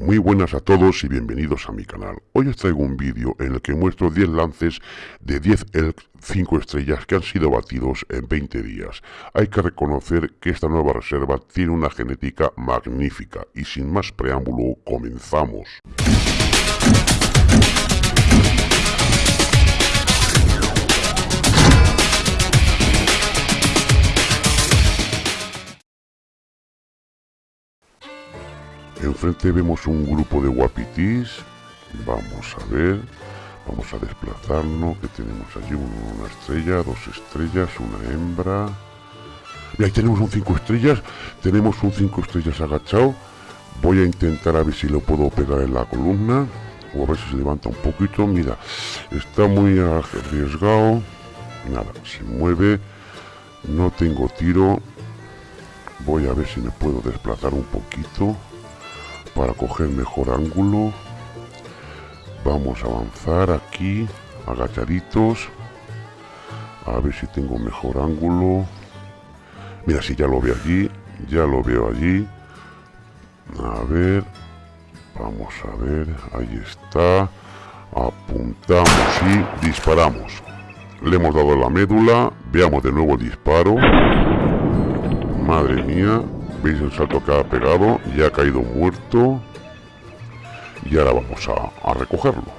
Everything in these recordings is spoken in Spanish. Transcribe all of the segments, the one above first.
Muy buenas a todos y bienvenidos a mi canal. Hoy os traigo un vídeo en el que muestro 10 lances de 10 Elk 5 estrellas que han sido batidos en 20 días. Hay que reconocer que esta nueva reserva tiene una genética magnífica y sin más preámbulo comenzamos. Enfrente vemos un grupo de guapitis. Vamos a ver. Vamos a desplazarnos. Que tenemos allí una estrella, dos estrellas, una hembra. Y ahí tenemos un 5 estrellas. Tenemos un 5 estrellas agachado. Voy a intentar a ver si lo puedo pegar en la columna. O a ver si se levanta un poquito. Mira, está muy arriesgado. Nada, se mueve. No tengo tiro. Voy a ver si me puedo desplazar un poquito para coger mejor ángulo vamos a avanzar aquí agachaditos a ver si tengo mejor ángulo. Mira si ya lo veo allí ya lo veo allí. A ver vamos a ver ahí está. Apuntamos y disparamos. Le hemos dado la médula veamos de nuevo el disparo. Madre mía veis el salto que ha pegado ya ha caído muerto. Y ahora vamos a, recogerlo.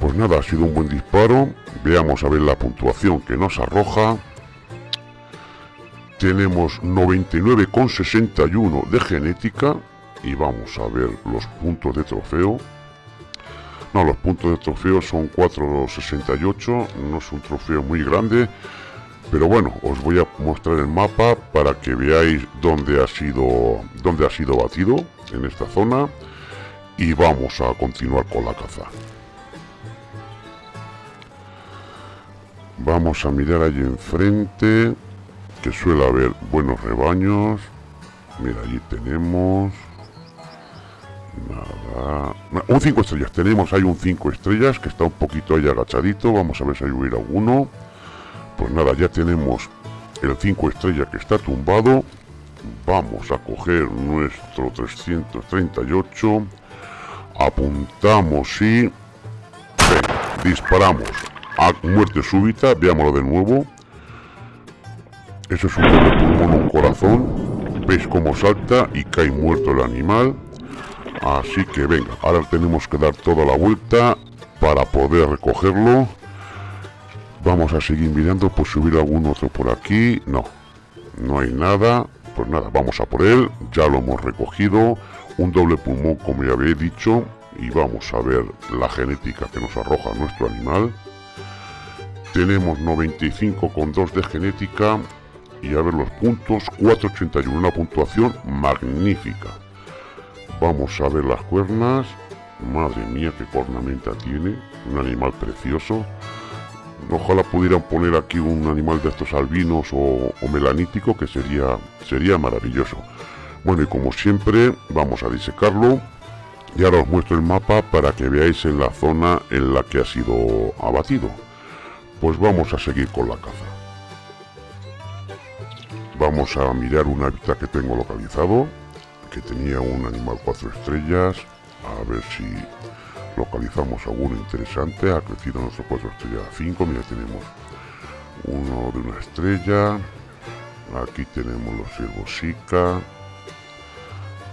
Pues nada ha sido un buen disparo. Veamos a ver la puntuación que nos arroja. Tenemos 99,61 de genética y vamos a ver los puntos de trofeo. No, los puntos de trofeo son 4,68 no es un trofeo muy grande pero bueno os voy a mostrar el mapa para que veáis dónde ha sido dónde ha sido batido en esta zona. Y vamos a continuar con la caza. Vamos a mirar allí enfrente que suele haber buenos rebaños. Mira allí tenemos nada. Un 5 estrellas. Tenemos hay un 5 estrellas que está un poquito ahí agachadito. Vamos a ver si hay hubiera uno pues nada, ya tenemos el 5 estrella que está tumbado. Vamos a coger nuestro 338. Apuntamos y... disparamos. A muerte súbita, veámoslo de nuevo. Eso es un un corazón. Veis cómo salta y cae muerto el animal. Así que venga, ahora tenemos que dar toda la vuelta para poder recogerlo. Vamos a seguir mirando por subir algún otro por aquí. No, no hay nada. Pues nada, vamos a por él. Ya lo hemos recogido. Un doble pulmón, como ya había dicho. Y vamos a ver la genética que nos arroja nuestro animal. Tenemos 95,2 de genética. Y a ver los puntos. 481, una puntuación magnífica. Vamos a ver las cuernas. Madre mía, qué cornamenta tiene. Un animal precioso. Ojalá pudieran poner aquí un animal de estos albinos o, melanítico que sería, sería maravilloso. Bueno y como siempre vamos a disecarlo y ahora os muestro el mapa para que veáis en la zona en la que ha sido abatido. Pues vamos a seguir con la caza. Vamos a mirar un hábitat que tengo localizado, que tenía un animal cuatro estrellas, a ver si localizamos alguno interesante, ha crecido nuestro 4 estrella a 5, mira tenemos uno de una estrella, aquí tenemos los ciervos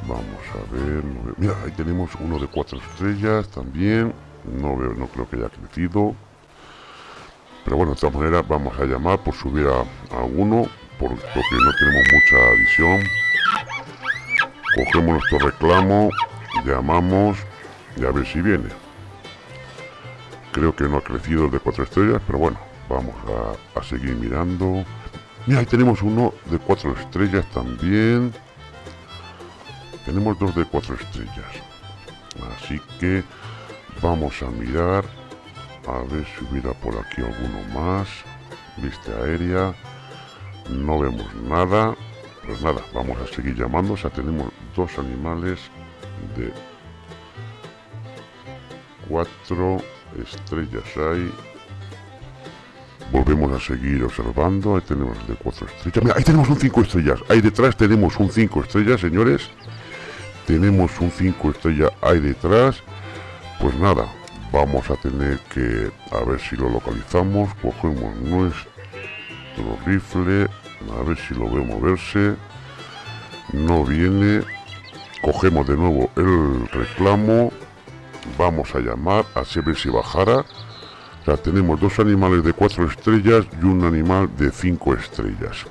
vamos a ver, mira ahí tenemos uno de 4 estrellas también, no veo, no creo que haya crecido, pero bueno, de todas maneras vamos a llamar por subir a, alguno, porque no tenemos mucha visión, cogemos nuestro reclamo, llamamos y a ver si viene. Creo que no ha crecido el de cuatro estrellas pero bueno vamos a, seguir mirando. Mira ahí tenemos uno de cuatro estrellas también. Tenemos dos de cuatro estrellas. Así que vamos a mirar a ver si hubiera por aquí alguno más. Vista aérea no vemos nada. Pues nada vamos a seguir llamando. O sea tenemos dos animales de cuatro estrellas hay. Volvemos a seguir observando. Ahí tenemos de cuatro estrellas. Mira, ahí tenemos un 5 estrellas. Ahí detrás tenemos un 5 estrellas señores. Tenemos un 5 estrellas ahí detrás. Pues nada vamos a tener que a ver si lo localizamos. Cogemos nuestro rifle a ver si lo veo moverse. No viene. Cogemos de nuevo el reclamo vamos a llamar a ver si bajara ya tenemos dos animales de cuatro estrellas y un animal de cinco estrellas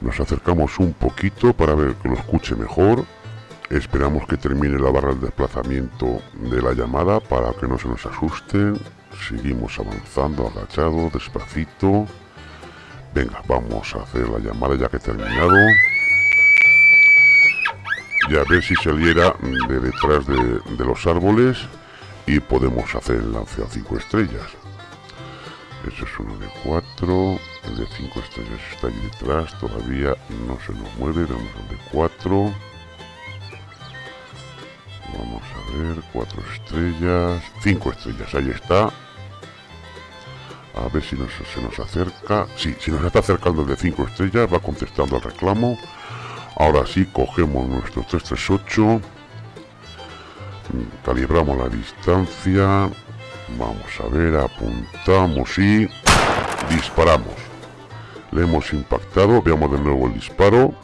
nos acercamos un poquito para ver que lo escuche mejor Esperamos que termine la barra de desplazamiento de la llamada para que no se nos asusten. Seguimos avanzando, agachado, despacito. Venga, vamos a hacer la llamada ya que he terminado. Y a ver si saliera de detrás de, los árboles y podemos hacer el lance a 5 estrellas. Eso es uno de 4. El de 5 estrellas está ahí detrás. Todavía no se nos mueve. Vemos el de 4. Vamos a ver, cuatro estrellas, cinco estrellas, ahí está. A ver si se nos acerca. Sí, si nos está acercando el de cinco estrellas, va contestando al reclamo. Ahora sí, cogemos nuestro 338. Calibramos la distancia. Vamos a ver, apuntamos y disparamos. Le hemos impactado, veamos de nuevo el disparo.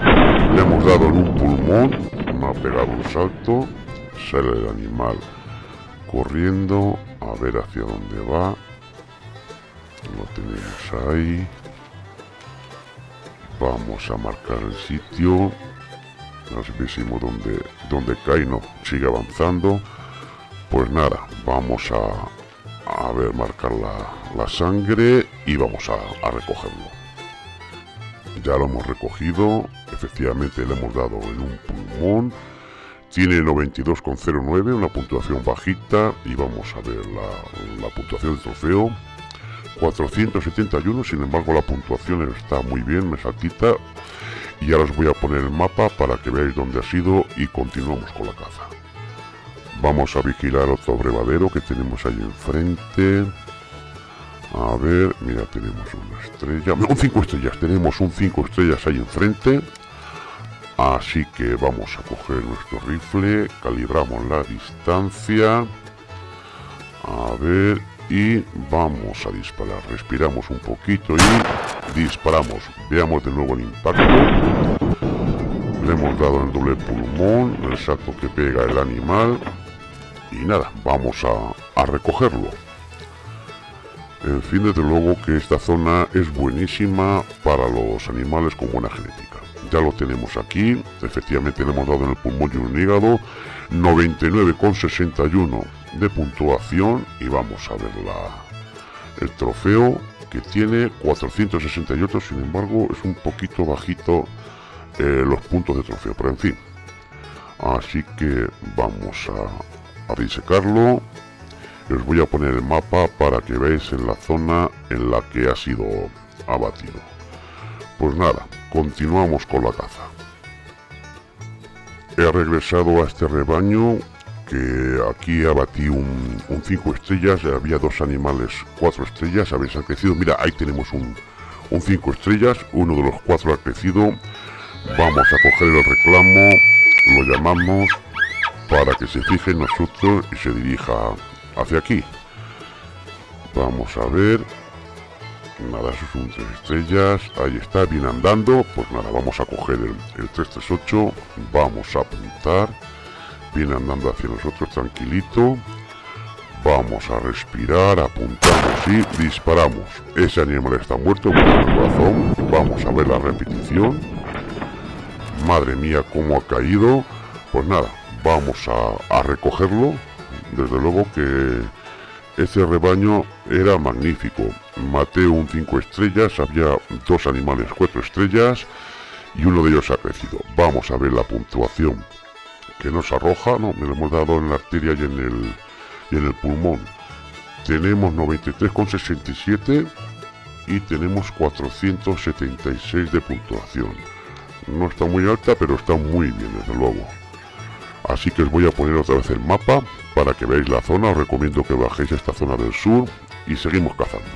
Le hemos dado en un pulmón, me ha pegado un salto, sale el animal corriendo, a ver hacia dónde va. Lo tenemos ahí. Vamos a marcar el sitio. No sé si dónde, dónde cae, no, sigue avanzando. Pues nada, vamos a, a ver, marcar la, sangre y vamos a recogerlo ya lo hemos recogido, efectivamente le hemos dado en un pulmón, tiene 92,09, una puntuación bajita y vamos a ver la, puntuación del trofeo. 471, sin embargo la puntuación está muy bien, me saltita. Y ahora os voy a poner el mapa para que veáis dónde ha sido y continuamos con la caza. Vamos a vigilar otro brevadero que tenemos ahí enfrente. A ver, mira, tenemos una estrella. Un 5 estrellas, tenemos un 5 estrellas ahí enfrente. Así que vamos a coger nuestro rifle, calibramos la distancia. A ver, y vamos a disparar. Respiramos un poquito y disparamos. Veamos de nuevo el impacto. Le hemos dado el doble pulmón, el salto que pega el animal. Y nada, vamos a, a recogerlo. En fin, desde luego que esta zona es buenísima para los animales con buena genética. Ya lo tenemos aquí, efectivamente le hemos dado en el pulmón y un hígado, 99,61 de puntuación y vamos a ver la, el trofeo que tiene 468, sin embargo es un poquito bajito eh, los puntos de trofeo, pero en fin. Así que vamos a, a disecarlo os voy a poner el mapa para que veáis en la zona en la que ha sido abatido. Pues nada, continuamos con la caza. He regresado a este rebaño que aquí abatí un 5 estrellas, había dos animales 4 estrellas, habéis crecido, mira ahí tenemos un 5 estrellas, uno de los cuatro ha crecido, vamos a coger el reclamo, lo llamamos para que se fije en nosotros y se dirija hacia aquí. Vamos a ver. Nada, eso son tres estrellas. Ahí está, viene andando. Pues nada, vamos a coger el, el 338. Vamos a apuntar. Viene andando hacia nosotros tranquilito. Vamos a respirar, apuntamos y disparamos. Ese animal está muerto, corazón. Vamos a ver la repetición. Madre mía, cómo ha caído. Pues nada, vamos a recogerlo desde luego que ese rebaño era magnífico. Maté un 5 estrellas, había dos animales 4 estrellas y uno de ellos ha crecido. Vamos a ver la puntuación que nos arroja, no, me lo hemos dado en la arteria y en el, y en el pulmón. Tenemos 93,67 y tenemos 476 de puntuación. No está muy alta, pero está muy bien, desde luego. Así que os voy a poner otra vez el mapa para que veáis la zona. Os recomiendo que bajéis a esta zona del sur y seguimos cazando.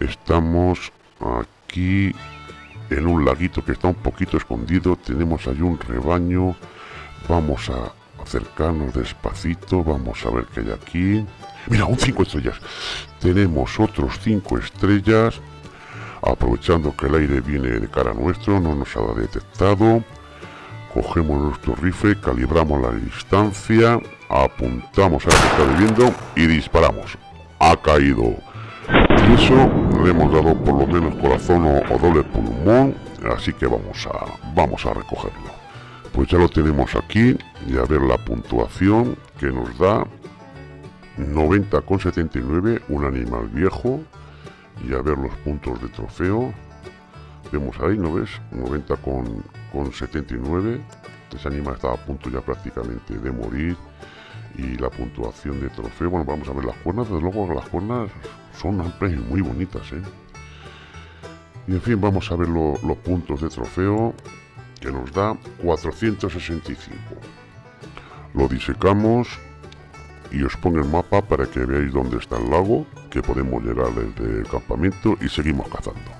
Estamos aquí en un laguito que está un poquito escondido. Tenemos ahí un rebaño. Vamos a acercarnos despacito. Vamos a ver qué hay aquí. Mira, un 5 estrellas. Tenemos otros 5 estrellas. Aprovechando que el aire viene de cara nuestro, no nos ha detectado. Cogemos nuestro rifle, calibramos la distancia, apuntamos a lo que está viviendo y disparamos. Ha caído. Y eso le hemos dado por lo menos corazón o, doble pulmón, así que vamos a, vamos a recogerlo. Pues ya lo tenemos aquí y a ver la puntuación que nos da 90,79, un animal viejo, y a ver los puntos de trofeo. Vemos ahí, ¿no ves? 90,79. Ese animal estaba a punto ya prácticamente de morir. Y la puntuación de trofeo, bueno, vamos a ver las cuernas. Desde luego las cuernas son amplias y muy bonitas, ¿eh? Y en fin, vamos a ver los puntos de trofeo que nos da 465. Lo disecamos y os pongo el mapa para que veáis dónde está el lago, que podemos llegar desde el campamento y seguimos cazando.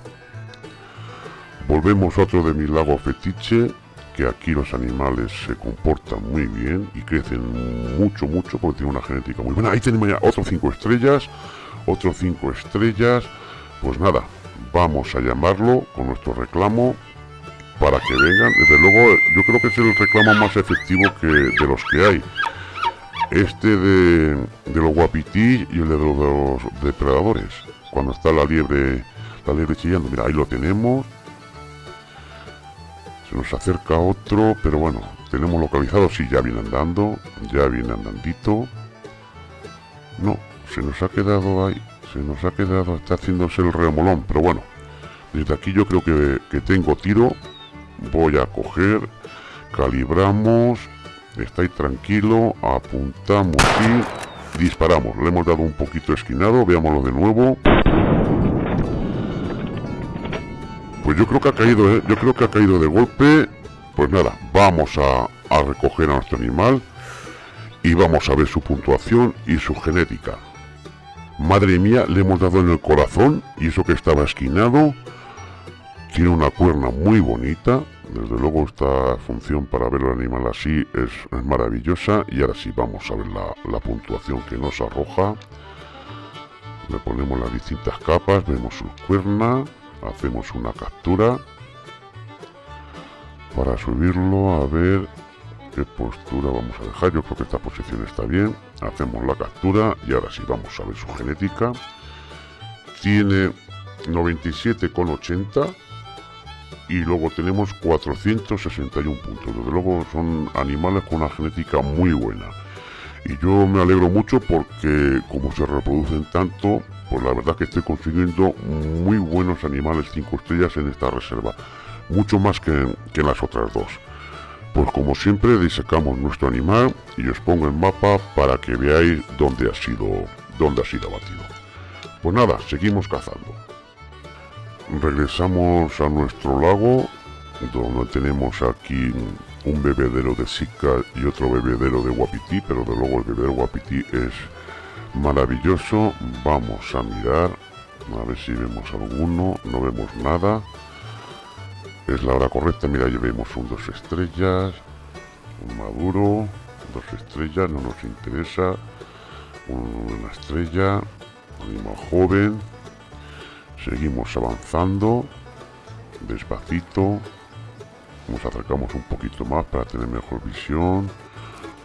Volvemos a otro de mis lagos fetiche, que aquí los animales se comportan muy bien y crecen mucho, mucho porque tienen una genética muy buena. Ahí tenemos ya otros 5 estrellas, otros 5 estrellas. Pues nada, vamos a llamarlo con nuestro reclamo para que vengan. Desde luego, yo creo que es el reclamo más efectivo que de los que hay este de, de los guapití y el de los, depredadores. Cuando está la liebre, la liebre chillando. Mira, ahí lo tenemos. Se nos acerca otro, pero bueno, tenemos localizado. Sí, ya viene andando, ya viene andandito. No, se nos ha quedado ahí. Se nos ha quedado, está haciéndose el remolón, pero bueno. Desde aquí yo creo que, que tengo tiro. Voy a coger, calibramos Estáis tranquilo, apuntamos y disparamos. Le hemos dado un poquito esquinado, veámoslo de nuevo. Pues yo creo que ha caído, ¿eh? yo creo que ha caído de golpe. Pues nada, vamos a, recoger a nuestro animal y vamos a ver su puntuación y su genética. Madre mía, le hemos dado en el corazón y eso que estaba esquinado. Tiene una cuerna muy bonita, desde luego esta función para ver el animal así es, maravillosa y ahora sí vamos a ver la, puntuación que nos arroja. Le ponemos las distintas capas, vemos su cuerna, hacemos una captura para subirlo a ver qué postura vamos a dejar. Yo creo que esta posición está bien. Hacemos la captura y ahora sí vamos a ver su genética. Tiene 97,80 y luego tenemos 461 puntos. Desde luego son animales con una genética muy buena. Y yo me alegro mucho porque como se reproducen tanto, pues la verdad que estoy consiguiendo muy buenos animales 5 estrellas en esta reserva. Mucho más que, que en las otras dos. Pues como siempre disecamos nuestro animal y os pongo el mapa para que veáis dónde ha sido, dónde ha sido abatido. Pues nada, seguimos cazando regresamos a nuestro lago donde tenemos aquí un bebedero de Sica y otro bebedero de Guapití, pero de luego el bebedero Guapití es maravilloso. Vamos a mirar, a ver si vemos alguno, no vemos nada. Es la hora correcta, mira, ya vemos un dos estrellas, un maduro, dos estrellas, no nos interesa, una estrella, animal joven, Seguimos avanzando despacito. Nos acercamos un poquito más para tener mejor visión.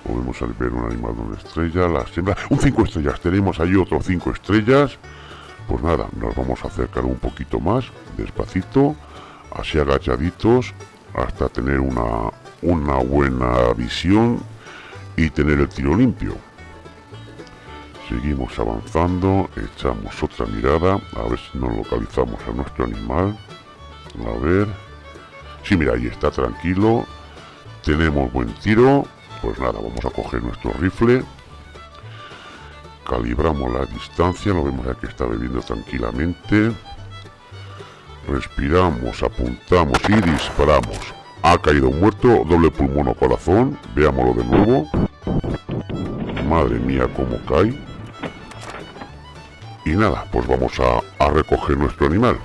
Podemos ver un animal de una estrella, la siembra. Un 5 estrellas. Tenemos ahí otros 5 estrellas. Pues nada, nos vamos a acercar un poquito más, despacito, así agachaditos, hasta tener una, una buena visión y tener el tiro limpio. Seguimos avanzando, echamos otra mirada, a ver si nos localizamos a nuestro animal. A ver. Sí, mira, ahí está tranquilo. Tenemos buen tiro. Pues nada, vamos a coger nuestro rifle. Calibramos la distancia, lo vemos aquí está bebiendo tranquilamente. Respiramos, apuntamos y disparamos. Ha caído muerto, doble pulmón o corazón. Veámoslo de nuevo. Madre mía, cómo cae. Y nada, pues vamos a, recoger nuestro animal.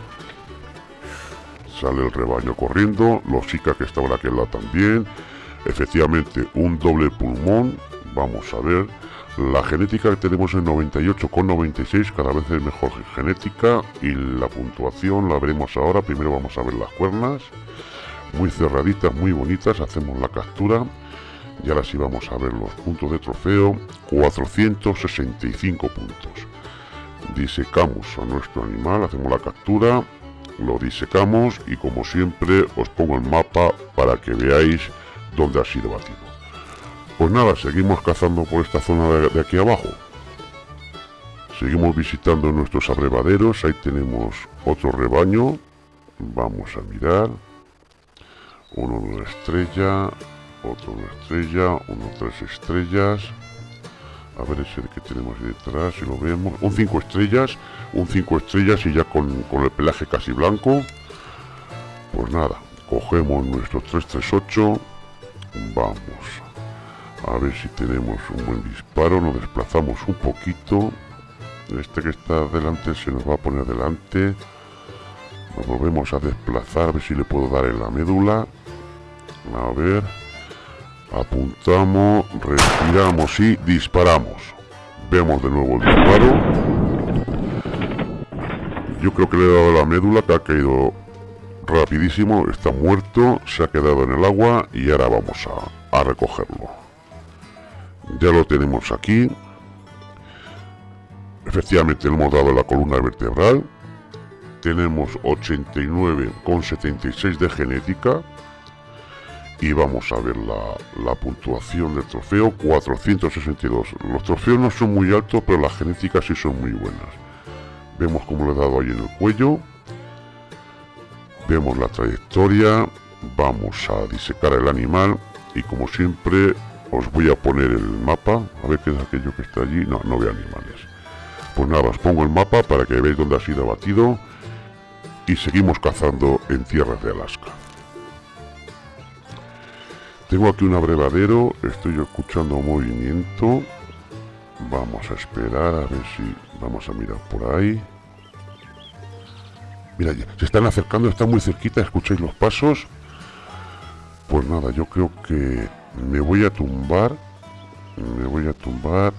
Sale el rebaño corriendo, los chicas que estaban aquí lado también, efectivamente un doble pulmón, vamos a ver, la genética que tenemos en 98,96, cada vez es mejor genética y la puntuación la veremos ahora, primero vamos a ver las cuernas, muy cerraditas, muy bonitas, hacemos la captura y ahora sí vamos a ver los puntos de trofeo, 465 puntos. Disecamos a nuestro animal, hacemos la captura, lo disecamos y como siempre os pongo el mapa para que veáis dónde ha sido batido. Pues nada, seguimos cazando por esta zona de, aquí abajo. Seguimos visitando nuestros abrevaderos, ahí tenemos otro rebaño. Vamos a mirar. Uno una estrella, otro una estrella, uno tres estrellas. A ver ese que tenemos ahí detrás, si lo vemos. Un 5 estrellas, un 5 estrellas y ya con, con el pelaje casi blanco. Pues nada, cogemos nuestro 338. Vamos a ver si tenemos un buen disparo. Nos desplazamos un poquito. Este que está delante se nos va a poner delante. Nos volvemos a desplazar, a ver si le puedo dar en la médula. A ver. Apuntamos, respiramos y disparamos. Vemos de nuevo el disparo. Yo creo que le he dado la médula que ha caído rapidísimo. Está muerto, se ha quedado en el agua y ahora vamos a, a recogerlo. Ya lo tenemos aquí. Efectivamente le hemos dado la columna vertebral. Tenemos 89,76 de genética y vamos a ver la, puntuación del trofeo 462 los trofeos no son muy altos pero las genéticas sí son muy buenas. Vemos como le he dado ahí en el cuello. Vemos la trayectoria. Vamos a disecar el animal. Y como siempre os voy a poner el mapa. A ver qué es aquello que está allí. No, no veo animales. Pues nada, os pongo el mapa para que veáis dónde ha sido abatido. Y seguimos cazando en tierras de Alaska tengo aquí un abrevadero, estoy escuchando movimiento. Vamos a esperar a ver si vamos a mirar por ahí. Mira, se están acercando, están muy cerquita, escucháis los pasos. Pues nada, yo creo que me voy a tumbar. Me voy a tumbar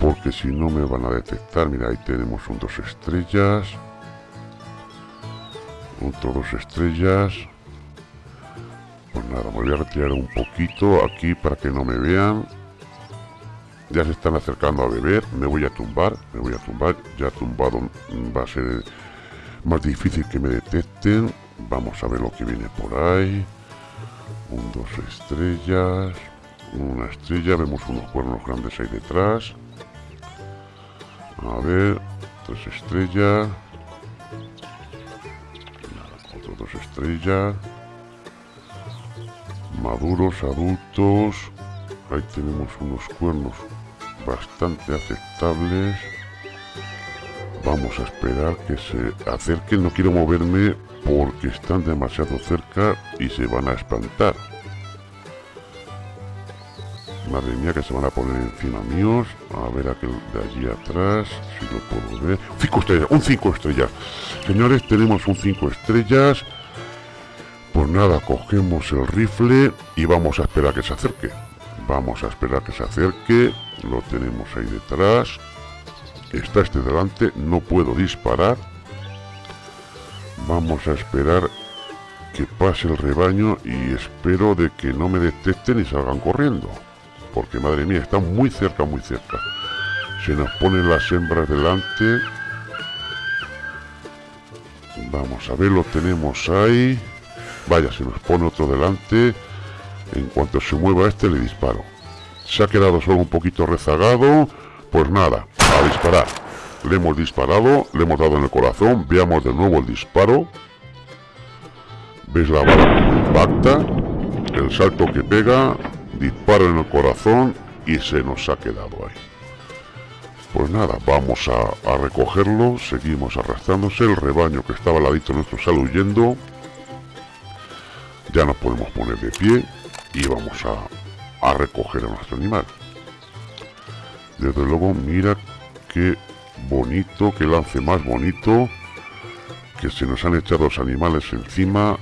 porque si no me van a detectar. Mira, ahí tenemos un dos estrellas. Otro dos estrellas nada, me voy a retirar un poquito aquí para que no me vean. Ya se están acercando a beber, me voy a tumbar, me voy a tumbar, ya tumbado va a ser más difícil que me detecten. Vamos a ver lo que viene por ahí. Un, dos estrellas, una estrella, vemos unos cuernos grandes ahí detrás. A ver, tres estrellas. Otro dos estrellas maduros, adultos. Ahí tenemos unos cuernos bastante aceptables. Vamos a esperar que se acerquen. No quiero moverme porque están demasiado cerca y se van a espantar. Madre mía que se van a poner encima míos. A ver aquel de allí atrás, si lo puedo ver. 5 estrellas, un 5 estrellas. Señores, tenemos un 5 estrellas. Nada, cogemos el rifle y vamos a esperar que se acerque. Vamos a esperar que se acerque. Lo tenemos ahí detrás. Está este delante. No puedo disparar. Vamos a esperar que pase el rebaño y espero de que no me detecten y salgan corriendo. Porque madre mía, está muy cerca, muy cerca. Se nos ponen las hembras delante. Vamos a ver, lo tenemos ahí. Vaya, se nos pone otro delante. En cuanto se mueva este, le disparo. Se ha quedado solo un poquito rezagado. Pues nada, a disparar. Le hemos disparado, le hemos dado en el corazón. Veamos de nuevo el disparo. ¿Veis la bala impacta? El salto que pega, disparo en el corazón y se nos ha quedado ahí. Pues nada, vamos a, a recogerlo, seguimos arrastrándose, el rebaño que estaba al ladito nuestro sale huyendo ya nos podemos poner de pie y vamos a, a recoger a nuestro animal. Desde luego, mira qué bonito, qué lance más bonito. que se nos han echado los animales encima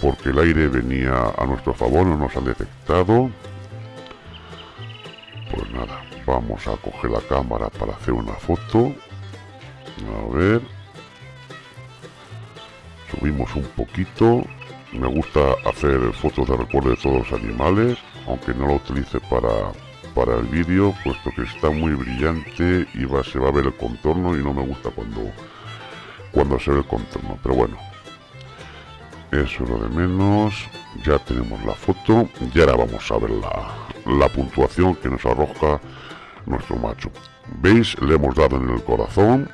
porque el aire venía a nuestro favor, no nos han detectado. Pues nada, vamos a coger la cámara para hacer una foto. A ver. Subimos un poquito. Me gusta hacer fotos de recuerdo de todos los animales, aunque no lo utilice para, para el vídeo, puesto que está muy brillante y va, se va a ver el contorno y no me gusta cuando, cuando se ve el contorno. Pero bueno, eso es lo de menos. Ya tenemos la foto y ahora vamos a ver la, la puntuación que nos arroja nuestro macho. ¿Veis? Le hemos dado en el corazón.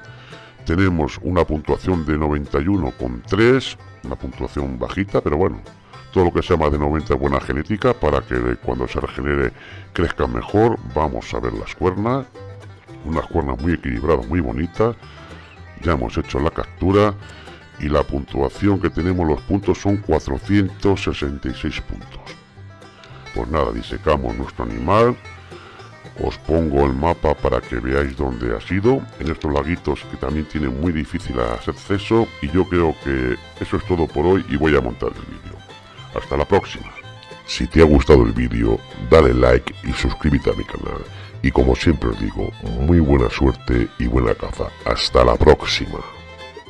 Tenemos una puntuación de 91,3, una puntuación bajita, pero bueno, todo lo que sea más de 90 es buena genética para que cuando se regenere crezca mejor. Vamos a ver las cuernas, unas cuernas muy equilibradas, muy bonitas. Ya hemos hecho la captura y la puntuación que tenemos, los puntos son 466 puntos. Pues nada, disecamos nuestro animal. Os pongo el mapa para que veáis dónde ha sido. En estos laguitos que también tienen muy difícil acceso. Y yo creo que eso es todo por hoy y voy a montar el vídeo. Hasta la próxima. Si te ha gustado el vídeo, dale like y suscríbete a mi canal. Y como siempre os digo, muy buena suerte y buena caza. Hasta la próxima.